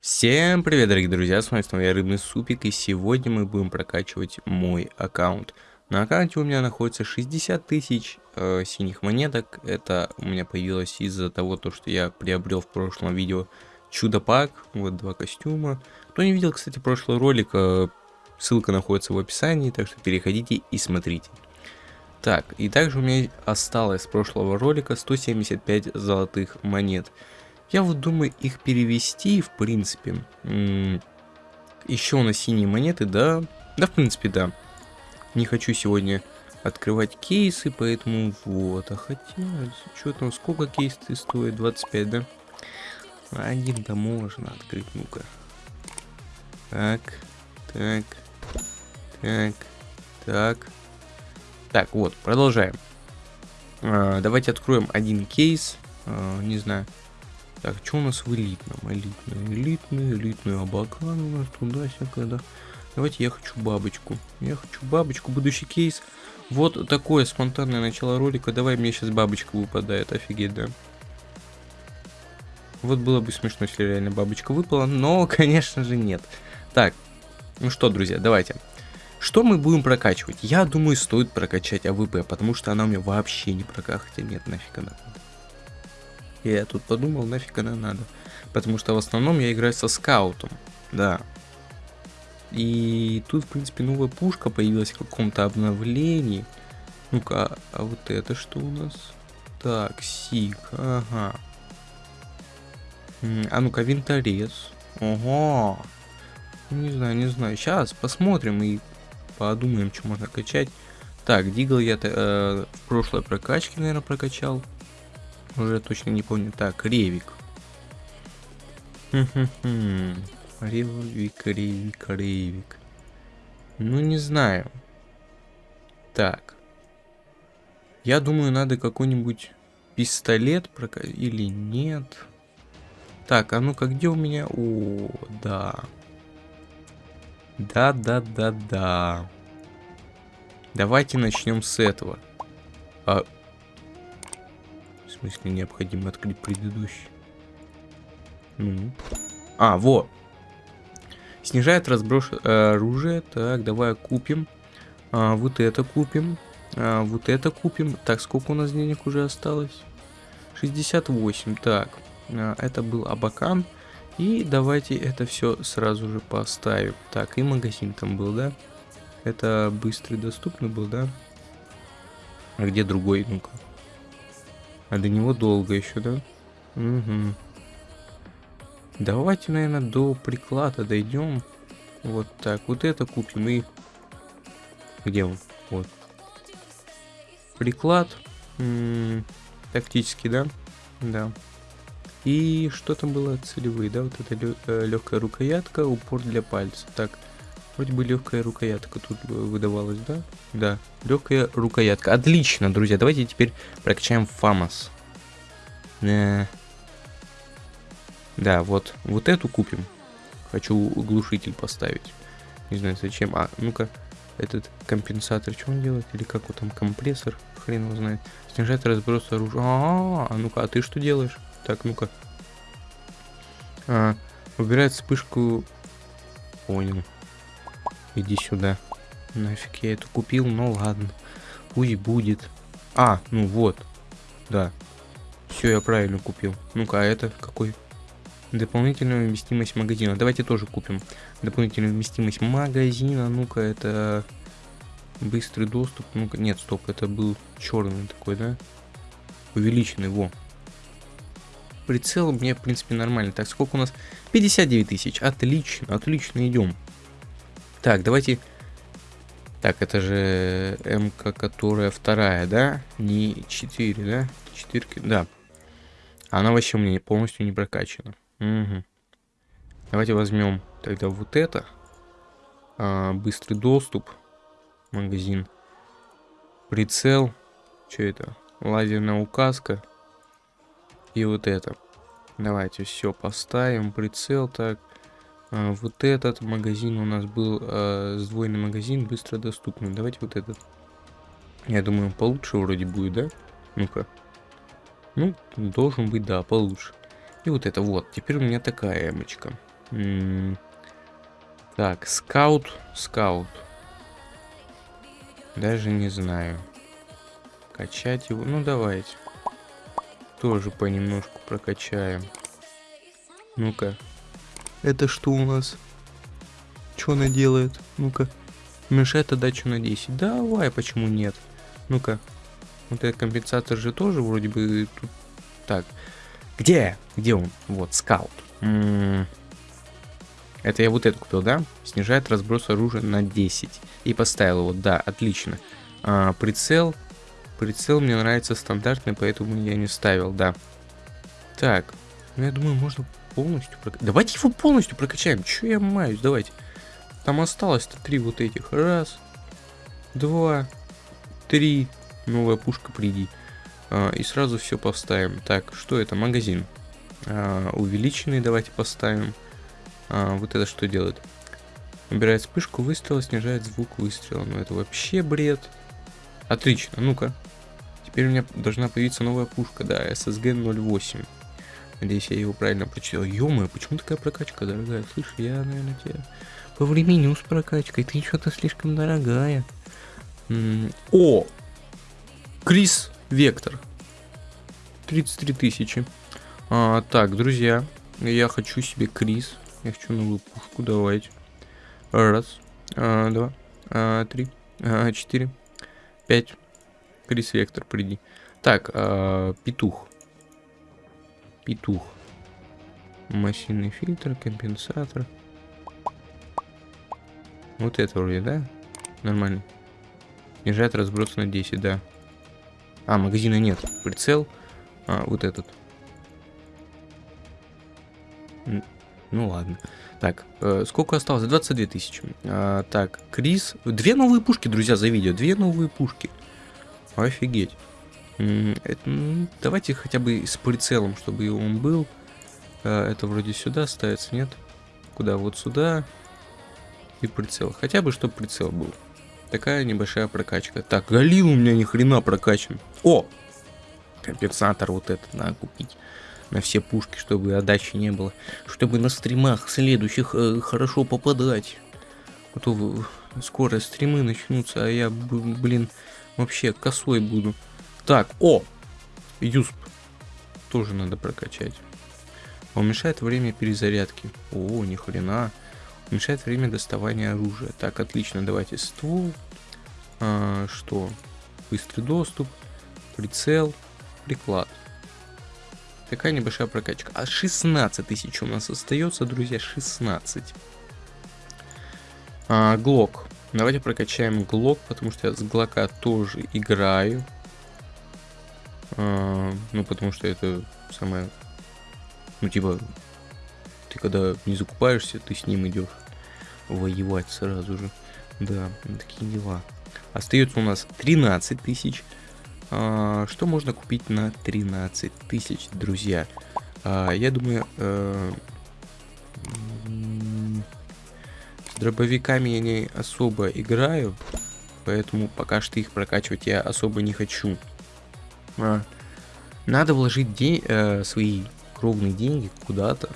Всем привет, дорогие друзья, с вами снова я, Рыбный Супик, и сегодня мы будем прокачивать мой аккаунт. На аккаунте у меня находится 60 тысяч э, синих монеток, это у меня появилось из-за того, то, что я приобрел в прошлом видео чудо-пак, вот два костюма. Кто не видел, кстати, прошлый ролик, э, ссылка находится в описании, так что переходите и смотрите. Так, и также у меня осталось с прошлого ролика 175 золотых монет. Я вот думаю их перевести, в принципе. Еще на синие монеты, да. Да, в принципе, да. Не хочу сегодня открывать кейсы, поэтому вот. А хотя, что там, сколько кейсы стоит? 25, да? Один-то можно открыть, ну-ка. Так, так, так, так. Так, вот, продолжаем. А, давайте откроем один кейс. А, не знаю. Так, что у нас в элитном? Элитный, элитный, элитный абакан у нас туда всякое, да. Давайте я хочу бабочку. Я хочу бабочку, будущий кейс. Вот такое спонтанное начало ролика. Давай мне сейчас бабочка выпадает, офигеть, да. Вот было бы смешно, если реально бабочка выпала, но, конечно же, нет. Так, ну что, друзья, давайте. Что мы будем прокачивать? Я думаю, стоит прокачать AWP, потому что она у меня вообще не прокачать. Хотя нет, нафиг она надо. Я тут подумал, нафиг она надо. Потому что в основном я играю со скаутом. Да. И тут, в принципе, новая пушка появилась в каком-то обновлении. Ну-ка, а, а вот это что у нас? Так, сик, ага. А ну-ка, винторез. Ого. Не знаю, не знаю. Сейчас посмотрим и подумаем, что можно качать. Так, Дигл я э, в прошлой прокачке, наверное, прокачал. Уже точно не помню. Так, Ревик. Ревик, Ревик, Ревик. Ну, не знаю. Так. Я думаю, надо какой-нибудь пистолет прокачать или нет. Так, а ну-ка, где у меня? О, да. Да, да, да, да. Давайте начнем с этого. А... Смысле, необходимо открыть предыдущий. Ну. А, вот. Снижает разброс э, оружие. Так, давай купим. А, вот это купим. А, вот это купим. Так, сколько у нас денег уже осталось? 68. Так, а, это был Абакан. И давайте это все сразу же поставим. Так, и магазин там был, да? Это быстрый доступный был, да? А где другой? Ну-ка. А до него долго еще, да? Угу. Давайте, наверное, до приклада дойдем. Вот так. Вот это купим и... Где он? Вот. Приклад. М -м тактический, да? Да. И что там было? Целевые, да? Вот это легкая рукоятка, упор для пальца. Так, вроде бы легкая рукоятка тут выдавалась, да? Да, легкая рукоятка. Отлично, друзья. Давайте теперь прокачаем Фамос. Э да, вот, вот эту купим. Хочу глушитель поставить. Не знаю зачем. А, ну-ка, этот компенсатор, что он делает? Или как вот там компрессор? Хрен его знает. Снижает разброс оружия. -а, -а, а ну-ка, а ты что делаешь? Так, ну-ка. А, убирает вспышку. Понял. Иди сюда. Нафиг я эту купил, ну ладно. Пусть будет. А, ну вот. Да. Все, я правильно купил. Ну-ка, а это какой? Дополнительная вместимость магазина. Давайте тоже купим. Дополнительную вместимость магазина. Ну-ка, это быстрый доступ. Ну-ка, нет, стоп, это был черный такой, да? Увеличенный, во. Прицел мне, в принципе, нормально. Так, сколько у нас? 59 тысяч. Отлично, отлично, идем. Так, давайте... Так, это же МК, которая вторая, да? Не 4, да? Четырки, да. Она вообще у меня полностью не прокачана. Угу. Давайте возьмем тогда вот это. А, быстрый доступ. Магазин. Прицел. Что это? Лазерная указка. И вот это. Давайте все поставим. Прицел так. А, вот этот магазин у нас был а, сдвоенный магазин, быстро доступный. Давайте вот этот. Я думаю, получше вроде будет, да? Ну-ка. Ну, должен быть, да, получше. И вот это вот. Теперь у меня такая эмочка. М, Так, скаут, скаут. Даже не знаю. Качать его. Ну, давайте. Тоже понемножку прокачаем. Ну-ка. Это что у нас? Что она делает? Ну-ка. Мешает отдачу на 10. Давай, почему нет? Ну-ка. Вот этот компенсатор же тоже вроде бы. Так. Где? Где он? Вот, скаут. М -м это я вот это купил, да? Снижает разброс оружия на 10. И поставил его, да, отлично. А, прицел. Прицел мне нравится стандартный, поэтому я не ставил, да. Так, ну я думаю, можно полностью прокачать. Давайте его полностью прокачаем. Че я маюсь, давайте. Там осталось-то три вот этих. Раз, два, три. Новая пушка, приди. А, и сразу все поставим. Так, что это? Магазин. А, увеличенный давайте поставим. А, вот это что делает? Убирает вспышку выстрела, снижает звук выстрела. Ну это вообще бред. Отлично, ну-ка. Теперь у меня должна появиться новая пушка, да, SSG 08. Надеюсь, я его правильно прочитал. ё почему такая прокачка дорогая? Слышь, я, наверное, тебя по времени с прокачкой. Ты что-то слишком дорогая. М -м О! Крис Вектор. 33 тысячи. А, так, друзья, я хочу себе Крис. Я хочу новую пушку, давайте. Раз, а, два, а, три, а, четыре, пять. Крис Вектор, приди. Так, а, петух. Петух. Массивный фильтр, компенсатор. Вот это вроде, да? Нормально. Снижает разброс на 10, да. А, магазина нет. Прицел. А, вот этот. Ну ладно. Так, э, сколько осталось? 22 тысячи. А, так, Крис. Две новые пушки, друзья, за видео. Две новые пушки. Офигеть. Это, ну, давайте хотя бы с прицелом, чтобы он был. А, это вроде сюда ставится, нет? Куда? Вот сюда. И прицел. Хотя бы, чтобы прицел был. Такая небольшая прокачка. Так, Галил у меня ни хрена прокачан. О! Компенсатор вот этот надо купить на все пушки, чтобы отдачи не было. Чтобы на стримах следующих э, хорошо попадать. А то скоро стримы начнутся, а я, блин, вообще косой буду. Так, о! Юсп. Тоже надо прокачать. Уменьшает время перезарядки. О, ни хрена. Уменьшает время доставания оружия. Так, отлично, давайте ствол. А, что? Быстрый доступ, прицел, приклад. Такая небольшая прокачка. А 16 тысяч у нас остается, друзья, 16. А, Глок. Давайте прокачаем Глок, потому что я с Глока тоже играю. А, ну, потому что это самое... Ну, типа, ты когда не закупаешься, ты с ним идешь воевать сразу же. Да, такие дела. Остается у нас 13 тысяч. А, что можно купить на 13 тысяч, друзья? А, я думаю, э, с дробовиками я не особо играю, поэтому пока что их прокачивать я особо не хочу. А, надо вложить день, э, свои кровные деньги куда-то.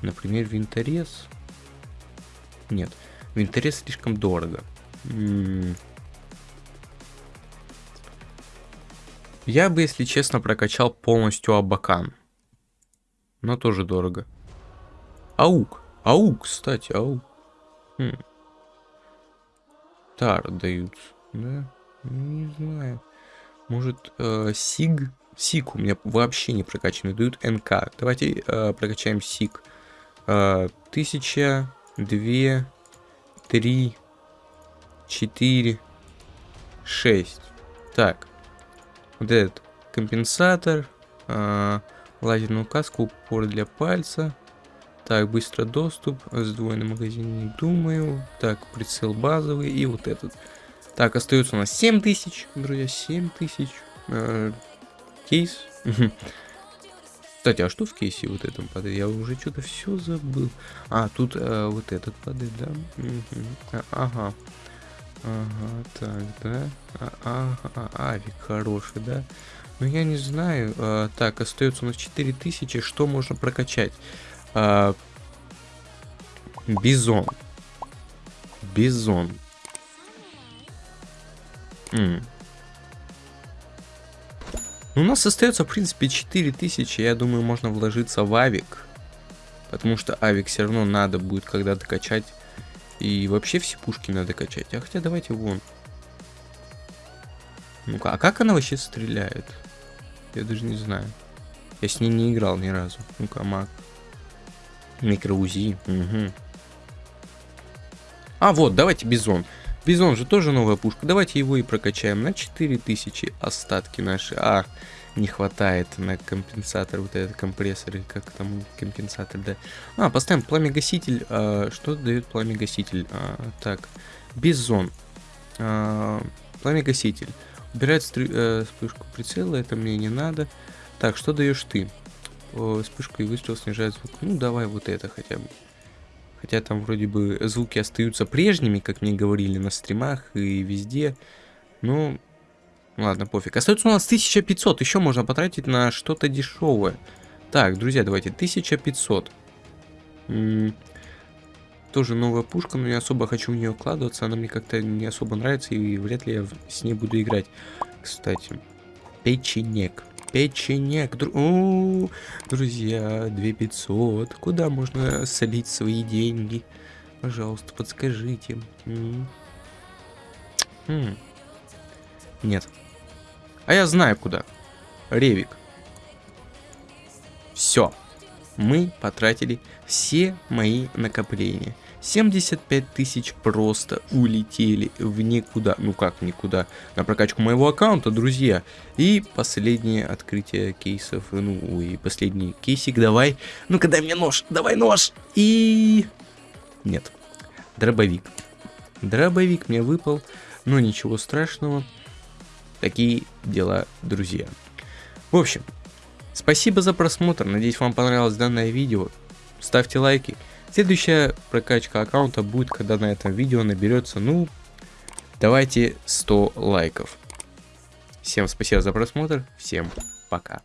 Например, винторез. Нет, винторез слишком дорого. М -м Я бы, если честно, прокачал полностью Абакан. Но тоже дорого. Аук. Аук, кстати, аук. Хм. Тар дают. Да? Не знаю. Может, э, Сиг? У меня вообще не прокачанный. Дают НК. Давайте э, прокачаем Сиг. Э, тысяча, две, три, четыре, шесть. Так вот этот компенсатор, э, лазерную каску, упор для пальца. Так, быстро доступ, сдвоенный магазин, не думаю. Так, прицел базовый и вот этот. Так, остается у нас 7000, друзья, 7000. Э, кейс. Кстати, а что в кейсе вот этом падает? Я уже что-то все забыл. А, тут э, вот этот падает, да? Угу. ага. Ага, так, да. А, ага, авик хороший, да. Ну, я не знаю. А, так, остается у нас 4000. Что можно прокачать? А, Бизон. Бизон. М. Ну, у нас остается, в принципе, 4000. Я думаю, можно вложиться в авик. Потому что авик все равно надо будет когда-то качать. И вообще все пушки надо качать. А хотя давайте вон. Ну-ка, а как она вообще стреляет? Я даже не знаю. Я с ней не играл ни разу. Ну-ка, маг. Микроузи. Угу. А, вот, давайте бизон. Бизон же тоже новая пушка. Давайте его и прокачаем на 4000 остатки наши. А, не хватает на компенсатор, вот этот компрессор, и как там компенсатор, да. А, поставим пламя-гаситель. А, что дает пламя-гаситель? А, так, бизон. А, пламя-гаситель. Убирает стры, э, вспышку прицела, это мне не надо. Так, что даешь ты? О, вспышку и выстрел снижает звук. Ну, давай вот это хотя бы. Хотя там вроде бы звуки остаются прежними, как мне говорили на стримах и везде. Ну, ладно, пофиг. Остается у нас 1500. Еще можно потратить на что-то дешевое. Так, друзья, давайте. 1500. М -м тоже новая пушка, но не особо хочу в нее вкладываться. Она мне как-то не особо нравится, и вряд ли я с ней буду играть. Кстати, печенек. Печенек. Дру... О, друзья, 2500. Куда можно солить свои деньги? Пожалуйста, подскажите. М -м. Нет. А я знаю куда. Ревик. Все. Мы потратили все мои накопления. 75 тысяч просто улетели в никуда. Ну как никуда? На прокачку моего аккаунта, друзья. И последнее открытие кейсов. Ну и последний кейсик. Давай. Ну-ка дай мне нож. Давай нож. И... Нет. Дробовик. Дробовик мне выпал. Но ничего страшного. Такие дела, друзья. В общем, спасибо за просмотр. Надеюсь, вам понравилось данное видео. Ставьте лайки. Следующая прокачка аккаунта будет, когда на этом видео наберется, ну, давайте 100 лайков. Всем спасибо за просмотр, всем пока.